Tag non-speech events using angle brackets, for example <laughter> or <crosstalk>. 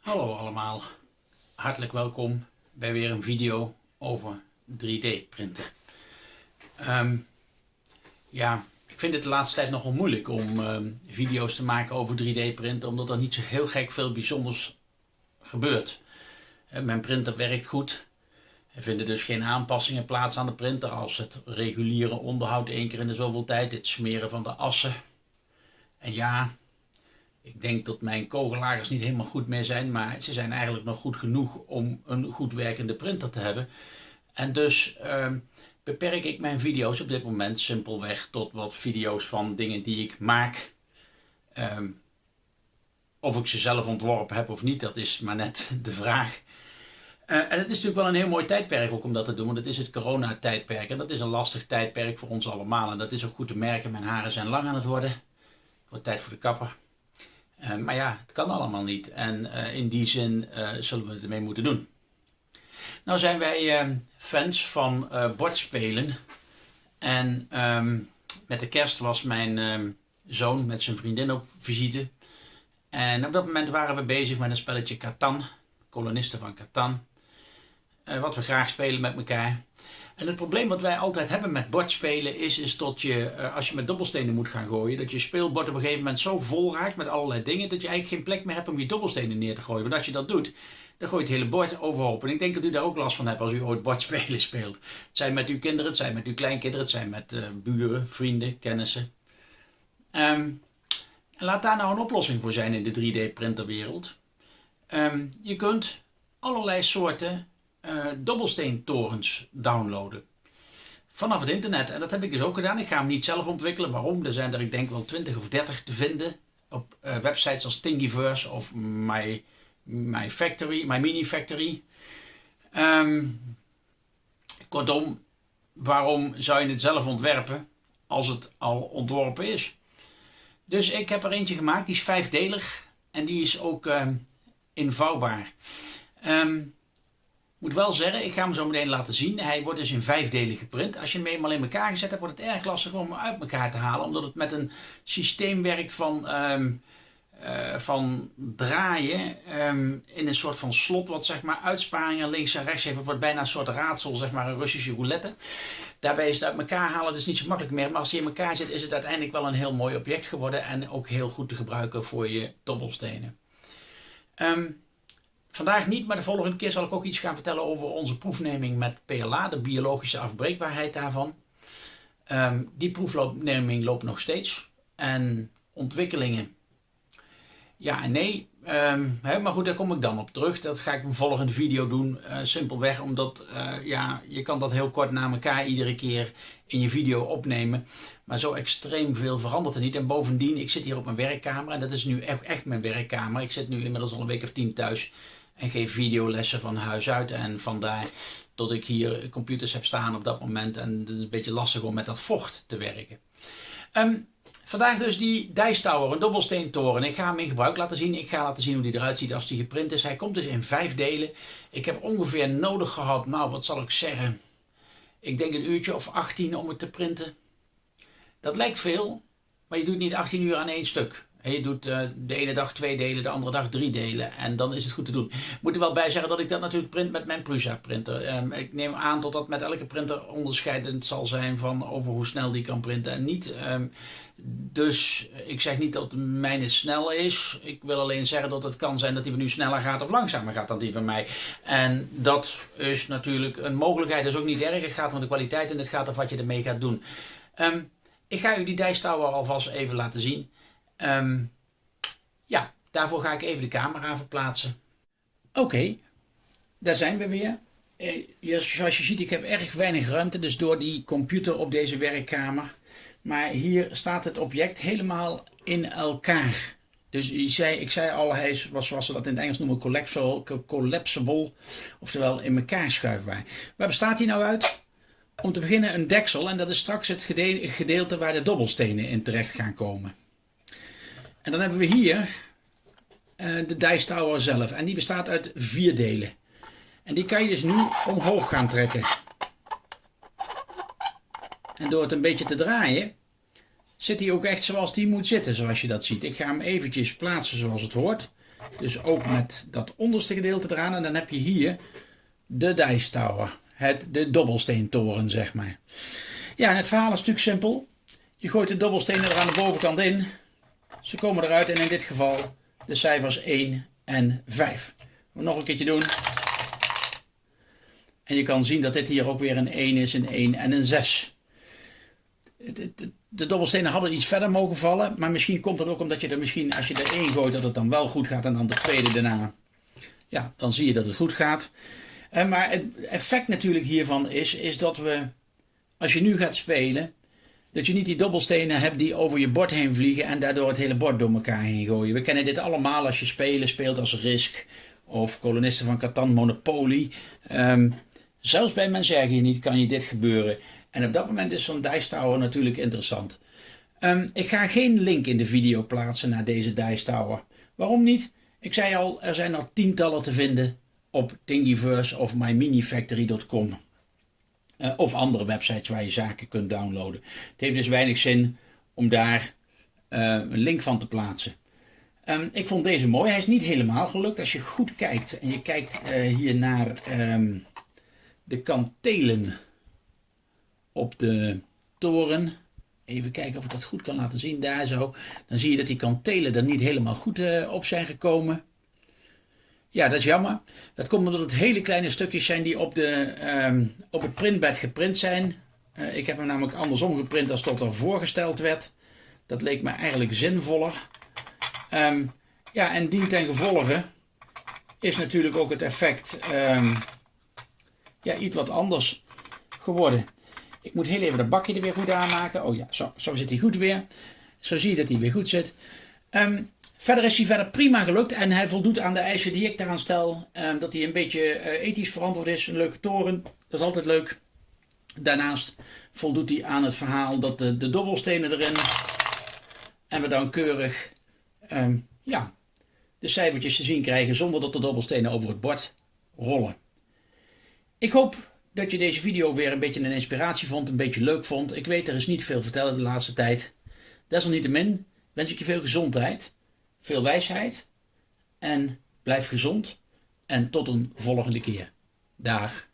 Hallo allemaal, hartelijk welkom bij weer een video over 3D printen. Ehm, ja, ik vind het de laatste tijd nogal moeilijk om ehm, video's te maken over 3D printen, omdat er niet zo heel gek veel bijzonders gebeurt. Mijn printer werkt goed. Er vinden dus geen aanpassingen plaats aan de printer als het reguliere onderhoud één keer in de zoveel tijd, het smeren van de assen. En ja, ik denk dat mijn kogellagers niet helemaal goed meer zijn, maar ze zijn eigenlijk nog goed genoeg om een goed werkende printer te hebben. En dus uh, beperk ik mijn video's op dit moment simpelweg tot wat video's van dingen die ik maak. Uh, of ik ze zelf ontworpen heb of niet, dat is maar net <laughs> de vraag. Uh, en het is natuurlijk wel een heel mooi tijdperk ook om dat te doen, want het is het coronatijdperk. En dat is een lastig tijdperk voor ons allemaal. En dat is ook goed te merken, mijn haren zijn lang aan het worden. Wordt tijd voor de kapper. Uh, maar ja, het kan allemaal niet. En uh, in die zin uh, zullen we het ermee moeten doen. Nou zijn wij fans van bordspelen. En um, met de kerst was mijn um, zoon met zijn vriendin op visite. En op dat moment waren we bezig met een spelletje Catan. Kolonisten van Catan. wat we graag spelen met elkaar. En het probleem wat wij altijd hebben met bordspelen is, is dat je, als je met dobbelstenen moet gaan gooien, dat je speelbord op een gegeven moment zo vol raakt met allerlei dingen, dat je eigenlijk geen plek meer hebt om je dobbelstenen neer te gooien. Want als je dat doet, dan gooit het hele bord overhoop. En ik denk dat u daar ook last van hebt als u ooit bordspelen <laughs> speelt. Het zijn met uw kinderen, het zijn met uw kleinkinderen, het zijn met uh, buren, vrienden, kennissen. Um, laat daar nou een oplossing voor zijn in de 3D printerwereld. Um, je kunt allerlei soorten uh, dobbelsteentorens downloaden. Vanaf het internet. En dat heb ik dus ook gedaan. Ik ga hem niet zelf ontwikkelen. Waarom? Er zijn er ik denk wel 20 of 30 te vinden. Op uh, websites als Thingiverse of My, My Factory, My Mini Factory. Um, kortom, waarom zou je het zelf ontwerpen als het al ontworpen is? Dus ik heb er eentje gemaakt. Die is vijfdelig. En die is ook uh, invouwbaar. Um, moet wel zeggen, ik ga hem zo meteen laten zien. Hij wordt dus in vijf delen geprint. Als je hem eenmaal in elkaar gezet hebt, wordt het erg lastig om hem uit elkaar te halen. Omdat het met een systeem werkt van, um, uh, van draaien um, in een soort van slot. Wat zeg maar uitsparingen links en rechts heeft. Het wordt bijna een soort raadsel, zeg maar een Russische roulette. Daarbij is het uit elkaar halen dus niet zo makkelijk meer. Maar als hij in elkaar zit, is het uiteindelijk wel een heel mooi object geworden. En ook heel goed te gebruiken voor je dobbelstenen. Um, Vandaag niet, maar de volgende keer zal ik ook iets gaan vertellen over onze proefneming met PLA, de biologische afbreekbaarheid daarvan. Um, die proefneming loopt nog steeds. En ontwikkelingen, ja en nee. Hè, maar goed, daar kom ik dan op terug. Dat ga ik een volgende video doen. Uh, simpelweg omdat uh, ja, je kan dat heel kort na elkaar iedere keer in je video opnemen. Maar zo extreem veel verandert er niet. En bovendien, ik zit hier op mijn werkkamer. En dat is nu echt, echt mijn werkkamer. Ik zit nu inmiddels al een week of tien thuis en geef videolessen van huis uit. En vandaar dat ik hier computers heb staan op dat moment. En het is een beetje lastig om met dat vocht te werken. Um, vandaag dus die Dice Tower, een dobbelsteentoren. Ik ga hem in gebruik laten zien. Ik ga laten zien hoe die eruit ziet als die geprint is. Hij komt dus in vijf delen. Ik heb ongeveer nodig gehad, nou wat zal ik zeggen. Ik denk een uurtje of 18 om het te printen. Dat lijkt veel, maar je doet niet 18 uur aan één stuk. Je doet uh, de ene dag twee delen, de andere dag drie delen. En dan is het goed te doen. Ik moet er wel bij zeggen dat ik dat natuurlijk print met mijn Prusa printer. Um, ik neem aan dat dat met elke printer onderscheidend zal zijn van over hoe snel die kan printen en niet. Um, dus ik zeg niet dat mijne snel is. Ik wil alleen zeggen dat het kan zijn dat die van u sneller gaat of langzamer gaat dan die van mij. En dat is natuurlijk een mogelijkheid. Dat is ook niet erg. Het gaat om de kwaliteit en het gaat om wat je ermee gaat doen. Um, ik ga u die dijstouwer alvast even laten zien. Um, ja, daarvoor ga ik even de camera verplaatsen. Oké, daar zijn we weer. Eh, zoals je ziet, ik heb erg weinig ruimte, dus door die computer op deze werkkamer. Maar hier staat het object helemaal in elkaar. Dus ik zei, ik zei al, hij is, zoals ze dat in het Engels noemen, collapsible, collapsible oftewel in elkaar schuifbaar. Waar bestaat hij nou uit? Om te beginnen een deksel en dat is straks het gedeelte waar de dobbelstenen in terecht gaan komen. En dan hebben we hier uh, de Dice Tower zelf. En die bestaat uit vier delen. En die kan je dus nu omhoog gaan trekken. En door het een beetje te draaien, zit hij ook echt zoals die moet zitten, zoals je dat ziet. Ik ga hem eventjes plaatsen zoals het hoort. Dus ook met dat onderste gedeelte eraan. En dan heb je hier de Dice Tower. Het, de dobbelsteentoren, zeg maar. Ja, en het verhaal is natuurlijk simpel. Je gooit de dobbelstenen er aan de bovenkant in. Ze komen eruit en in dit geval de cijfers 1 en 5. Nog een keertje doen. En je kan zien dat dit hier ook weer een 1 is, een 1 en een 6. De dobbelstenen hadden iets verder mogen vallen, maar misschien komt het ook omdat je er misschien, als je er één gooit, dat het dan wel goed gaat en dan de tweede daarna. Ja, dan zie je dat het goed gaat. En maar het effect natuurlijk hiervan is, is dat we, als je nu gaat spelen, dat je niet die dobbelstenen hebt die over je bord heen vliegen en daardoor het hele bord door elkaar heen gooien. We kennen dit allemaal als je spelen speelt als Risk of kolonisten van Catan Monopoly. Um, zelfs bij hier niet kan je dit gebeuren. En op dat moment is zo'n Dice Tower natuurlijk interessant. Um, ik ga geen link in de video plaatsen naar deze Dice Tower. Waarom niet? Ik zei al, er zijn al tientallen te vinden op Thingiverse of myminifactory.com. Uh, of andere websites waar je zaken kunt downloaden. Het heeft dus weinig zin om daar uh, een link van te plaatsen. Um, ik vond deze mooi. Hij is niet helemaal gelukt. Als je goed kijkt en je kijkt uh, hier naar um, de kantelen op de toren. Even kijken of ik dat goed kan laten zien. Daar zo. Dan zie je dat die kantelen er niet helemaal goed op zijn gekomen. Ja, dat is jammer. Dat komt omdat het hele kleine stukjes zijn die op, de, um, op het printbed geprint zijn. Uh, ik heb hem namelijk andersom geprint als tot er voorgesteld werd. Dat leek me eigenlijk zinvoller. Um, ja, en dien ten gevolge is natuurlijk ook het effect um, ja, iets wat anders geworden. Ik moet heel even dat bakje er weer goed aanmaken. Oh ja, zo, zo zit hij goed weer. Zo zie je dat hij weer goed zit. Um, verder is hij verder prima gelukt en hij voldoet aan de eisen die ik daaraan stel. Um, dat hij een beetje uh, ethisch verantwoord is, een leuke toren, dat is altijd leuk. Daarnaast voldoet hij aan het verhaal dat de, dobbelstenen erin en we dan keurig um, ja, de cijfertjes te zien krijgen zonder dat de dobbelstenen over het bord rollen. Ik hoop dat je deze video weer een beetje een inspiratie vond, een beetje leuk vond. Ik weet, er is niet veel vertellen de laatste tijd. Desalniettemin wens ik je veel gezondheid, veel wijsheid en blijf gezond. En tot een volgende keer. Dag.